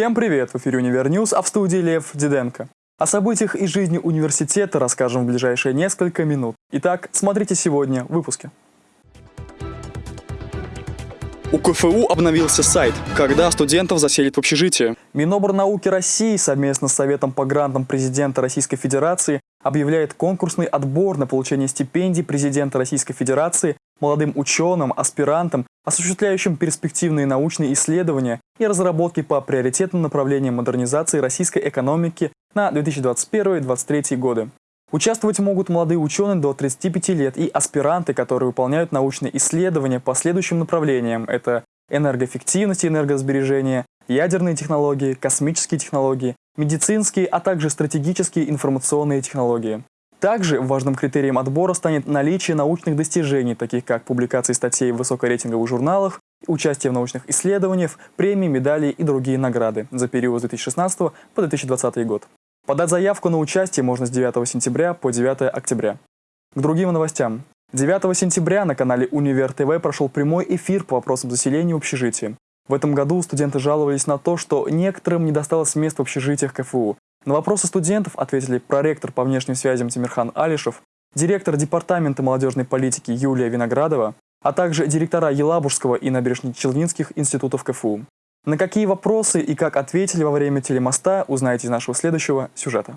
Всем привет! В эфире Универ News, а в студии Лев Диденко. О событиях из жизни университета расскажем в ближайшие несколько минут. Итак, смотрите сегодня в выпуске. У КФУ обновился сайт, когда студентов заселят в общежитие. Миноборнауки России совместно с Советом по грантам президента Российской Федерации объявляет конкурсный отбор на получение стипендий президента Российской Федерации молодым ученым, аспирантам, осуществляющим перспективные научные исследования и разработки по приоритетным направлениям модернизации российской экономики на 2021-2023 годы. Участвовать могут молодые ученые до 35 лет и аспиранты, которые выполняют научные исследования по следующим направлениям. Это энергоэффективность и энергосбережение, ядерные технологии, космические технологии, медицинские, а также стратегические информационные технологии. Также важным критерием отбора станет наличие научных достижений, таких как публикации статей в высокорейтинговых журналах, участие в научных исследованиях, премии, медали и другие награды за период с 2016 по 2020 год. Подать заявку на участие можно с 9 сентября по 9 октября. К другим новостям. 9 сентября на канале Универ ТВ прошел прямой эфир по вопросам заселения в общежитии. В этом году студенты жаловались на то, что некоторым не досталось мест в общежитиях КФУ. На вопросы студентов ответили проректор по внешним связям Тимирхан Алишев, директор Департамента молодежной политики Юлия Виноградова, а также директора Елабужского и Набережно-Челнинских институтов КФУ. На какие вопросы и как ответили во время телемоста, узнаете из нашего следующего сюжета.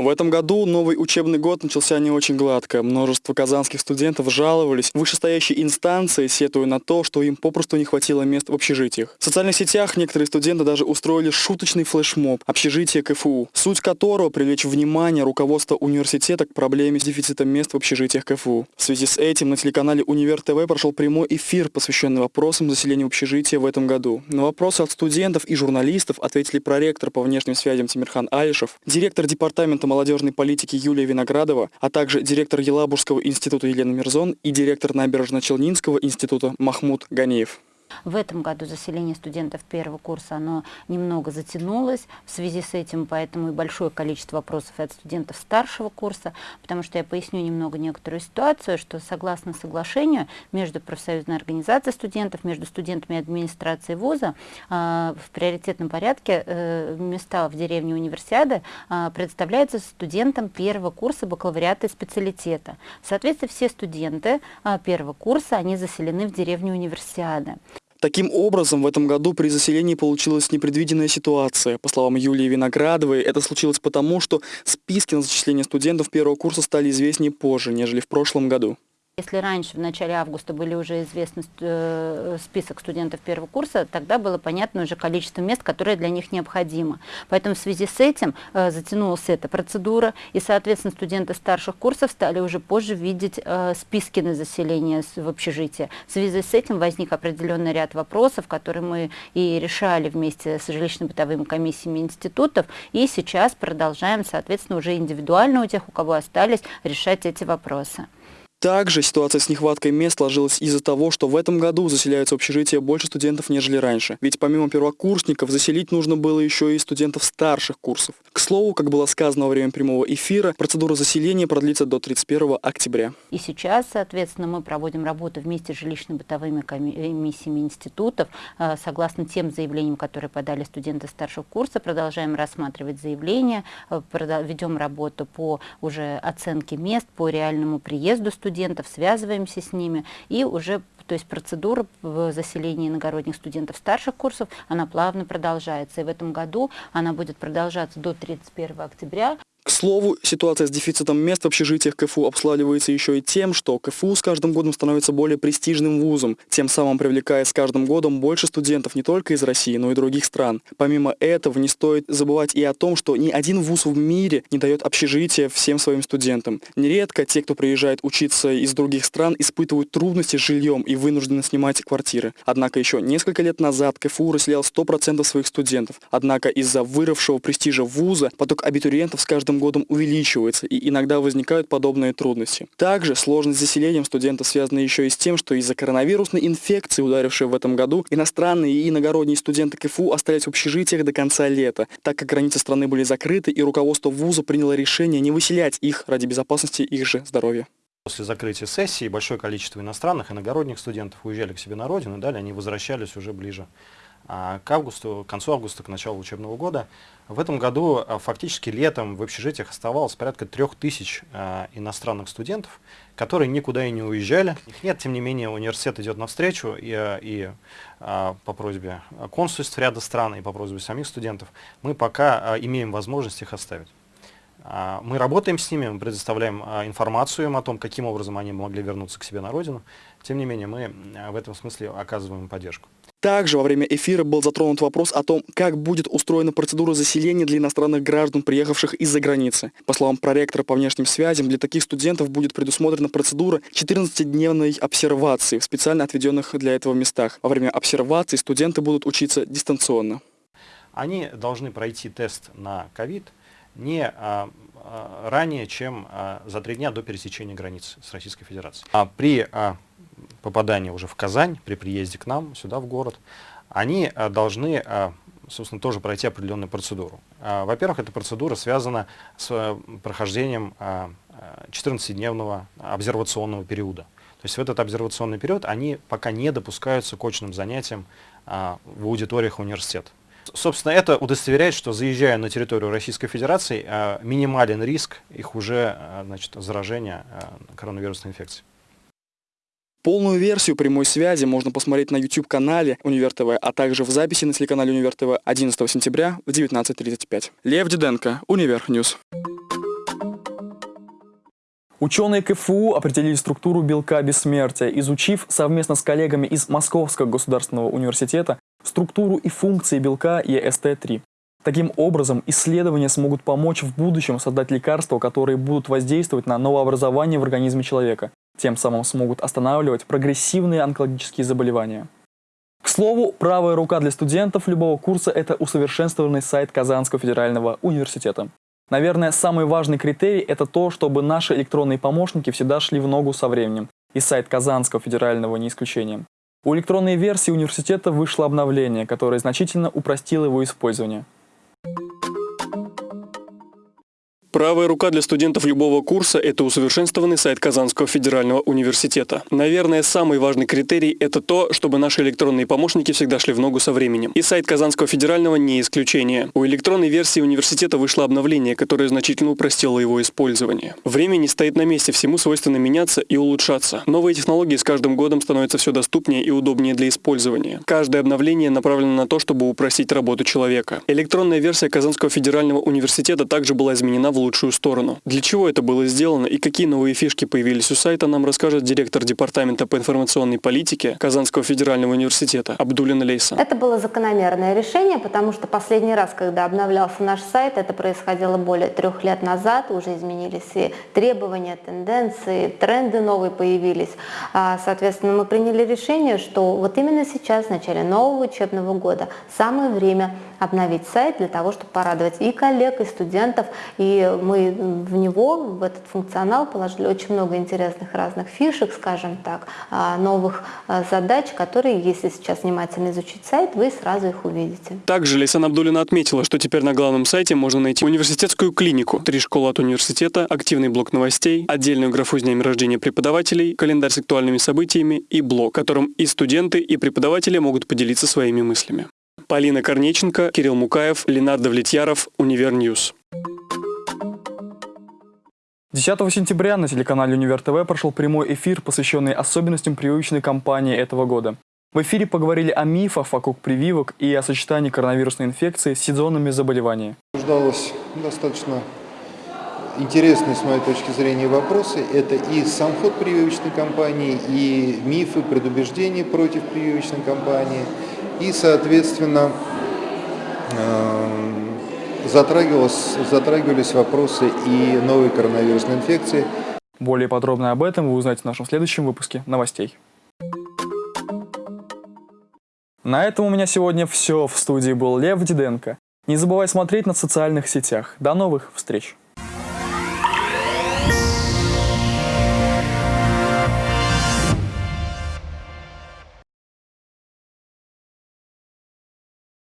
В этом году новый учебный год начался не очень гладко. Множество казанских студентов жаловались в вышестоящей инстанции, сетуя на то, что им попросту не хватило мест в общежитиях. В социальных сетях некоторые студенты даже устроили шуточный флешмоб «Общежитие КФУ», суть которого привлечь внимание руководства университета к проблеме с дефицитом мест в общежитиях КФУ. В связи с этим на телеканале Универ ТВ прошел прямой эфир, посвященный вопросам заселения общежития в этом году. На вопросы от студентов и журналистов ответили проректор по внешним связям Тимирхан Алишев, директор департамента молодежной политики Юлия Виноградова, а также директор Елабужского института Елена Мирзон и директор Набережно-Челнинского института Махмуд Ганиев. В этом году заселение студентов первого курса оно немного затянулось. В связи с этим поэтому и большое количество вопросов от студентов старшего курса, потому что я поясню немного некоторую ситуацию, что согласно соглашению между профсоюзной организацией студентов, между студентами и администрацией вуза а, в приоритетном порядке э, места в деревне универсиады представляются студентам первого курса бакалавриата и специалитета. Соответственно, все студенты а, первого курса, они заселены в деревню универсиады. Таким образом, в этом году при заселении получилась непредвиденная ситуация. По словам Юлии Виноградовой, это случилось потому, что списки на зачисление студентов первого курса стали известнее позже, нежели в прошлом году. Если раньше, в начале августа, были уже известны э, список студентов первого курса, тогда было понятно уже количество мест, которые для них необходимо. Поэтому в связи с этим э, затянулась эта процедура, и, соответственно, студенты старших курсов стали уже позже видеть э, списки на заселение в общежитие. В связи с этим возник определенный ряд вопросов, которые мы и решали вместе с жилищно-бытовыми комиссиями институтов, и сейчас продолжаем, соответственно, уже индивидуально у тех, у кого остались, решать эти вопросы. Также ситуация с нехваткой мест сложилась из-за того, что в этом году заселяются в общежитие больше студентов, нежели раньше. Ведь помимо первокурсников заселить нужно было еще и студентов старших курсов. К слову, как было сказано во время прямого эфира, процедура заселения продлится до 31 октября. И сейчас, соответственно, мы проводим работу вместе с жилищно-бытовыми комиссиями институтов. Э, согласно тем заявлениям, которые подали студенты старшего курса, продолжаем рассматривать заявления, э, ведем работу по уже оценке мест, по реальному приезду студентов студентов, связываемся с ними и уже то есть процедура в заселении иногородних студентов старших курсов, она плавно продолжается. И в этом году она будет продолжаться до 31 октября. К слову, ситуация с дефицитом мест в общежитиях КФУ обславливается еще и тем, что КФУ с каждым годом становится более престижным вузом, тем самым привлекая с каждым годом больше студентов не только из России, но и других стран. Помимо этого, не стоит забывать и о том, что ни один вуз в мире не дает общежития всем своим студентам. Нередко те, кто приезжает учиться из других стран, испытывают трудности с жильем и вынуждены снимать квартиры. Однако еще несколько лет назад КФУ расселял 100% своих студентов. Однако из-за выросшего престижа вуза поток абитуриентов с каждым каждым годом увеличивается, и иногда возникают подобные трудности. Также сложность с студентов связана еще и с тем, что из-за коронавирусной инфекции, ударившей в этом году, иностранные и иногородние студенты КФУ остались в общежитиях до конца лета, так как границы страны были закрыты, и руководство вуза приняло решение не выселять их ради безопасности их же здоровья. После закрытия сессии большое количество иностранных, иногородних студентов уезжали к себе на родину, и далее они возвращались уже ближе к августу, к концу августа, к началу учебного года. В этом году а, фактически летом в общежитиях оставалось порядка трех тысяч а, иностранных студентов, которые никуда и не уезжали. Их нет, тем не менее, университет идет навстречу и, и по просьбе консульств ряда стран, и по просьбе самих студентов мы пока имеем возможность их оставить. А, мы работаем с ними, мы предоставляем а, информацию им о том, каким образом они могли вернуться к себе на родину. Тем не менее, мы в этом смысле оказываем поддержку. Также во время эфира был затронут вопрос о том, как будет устроена процедура заселения для иностранных граждан, приехавших из-за границы. По словам проректора по внешним связям, для таких студентов будет предусмотрена процедура 14-дневной обсервации в специально отведенных для этого местах. Во время обсервации студенты будут учиться дистанционно. Они должны пройти тест на ковид, не а, а, ранее, чем а, за три дня до пересечения границы с Российской Федерацией. А при попадании уже в Казань, при приезде к нам, сюда в город, они должны, собственно, тоже пройти определенную процедуру. Во-первых, эта процедура связана с прохождением а, 14-дневного обсервационного периода. То есть в этот обсервационный период они пока не допускаются к очным занятиям в аудиториях университета. Собственно, это удостоверяет, что заезжая на территорию Российской Федерации, э, минимален риск их уже э, значит, заражения э, коронавирусной инфекцией. Полную версию прямой связи можно посмотреть на YouTube-канале Универ ТВ, а также в записи на телеканале Универ ТВ 11 сентября в 19.35. Лев Диденко, Универ News. Ученые КФУ определили структуру белка бессмертия, изучив совместно с коллегами из Московского государственного университета структуру и функции белка EST3. Таким образом, исследования смогут помочь в будущем создать лекарства, которые будут воздействовать на новообразование в организме человека, тем самым смогут останавливать прогрессивные онкологические заболевания. К слову, правая рука для студентов любого курса – это усовершенствованный сайт Казанского федерального университета. Наверное, самый важный критерий – это то, чтобы наши электронные помощники всегда шли в ногу со временем, и сайт Казанского федерального не исключением. У электронной версии университета вышло обновление, которое значительно упростило его использование. Правая рука для студентов любого курса – это усовершенствованный сайт Казанского федерального университета. Наверное, самый важный критерий – это то, чтобы наши электронные помощники всегда шли в ногу со временем. И сайт Казанского федерального не исключение. У электронной версии университета вышло обновление, которое значительно упростило его использование. Время не стоит на месте, всему свойственно меняться и улучшаться. Новые технологии с каждым годом становятся все доступнее и удобнее для использования. Каждое обновление направлено на то, чтобы упростить работу человека. Электронная версия Казанского федерального университета также была изменена в лучшую сторону. Для чего это было сделано и какие новые фишки появились у сайта, нам расскажет директор Департамента по информационной политике Казанского федерального университета Абдулина Лейса. Это было закономерное решение, потому что последний раз, когда обновлялся наш сайт, это происходило более трех лет назад, уже изменились и требования, тенденции, тренды новые появились. А, соответственно, мы приняли решение, что вот именно сейчас, в начале нового учебного года, самое время обновить сайт для того, чтобы порадовать и коллег, и студентов. И мы в него, в этот функционал положили очень много интересных разных фишек, скажем так, а, новых а, задач, которые, если сейчас внимательно изучить сайт, вы сразу их увидите. Также Лейсан Абдулина отметила, что теперь на главном сайте можно найти университетскую клинику, три школы от университета, активный блок новостей, отдельную графу с днями рождения преподавателей, календарь с актуальными событиями и блог, которым и студенты, и преподаватели могут поделиться своими мыслями. Полина Корнеченко, Кирилл Мукаев, Ленар Довлетьяров, Универ News. 10 сентября на телеканале Универ ТВ прошел прямой эфир, посвященный особенностям прививочной кампании этого года. В эфире поговорили о мифах вокруг прививок и о сочетании коронавирусной инфекции с сезонными заболеваниями. Обсуждалось достаточно интересные, с моей точки зрения, вопросы. Это и сам ход прививочной кампании, и мифы, предубеждения против прививочной кампании – и, соответственно, эм, затрагивались, затрагивались вопросы и новой коронавирусной инфекции. Более подробно об этом вы узнаете в нашем следующем выпуске новостей. На этом у меня сегодня все. В студии был Лев Диденко. Не забывай смотреть на социальных сетях. До новых встреч!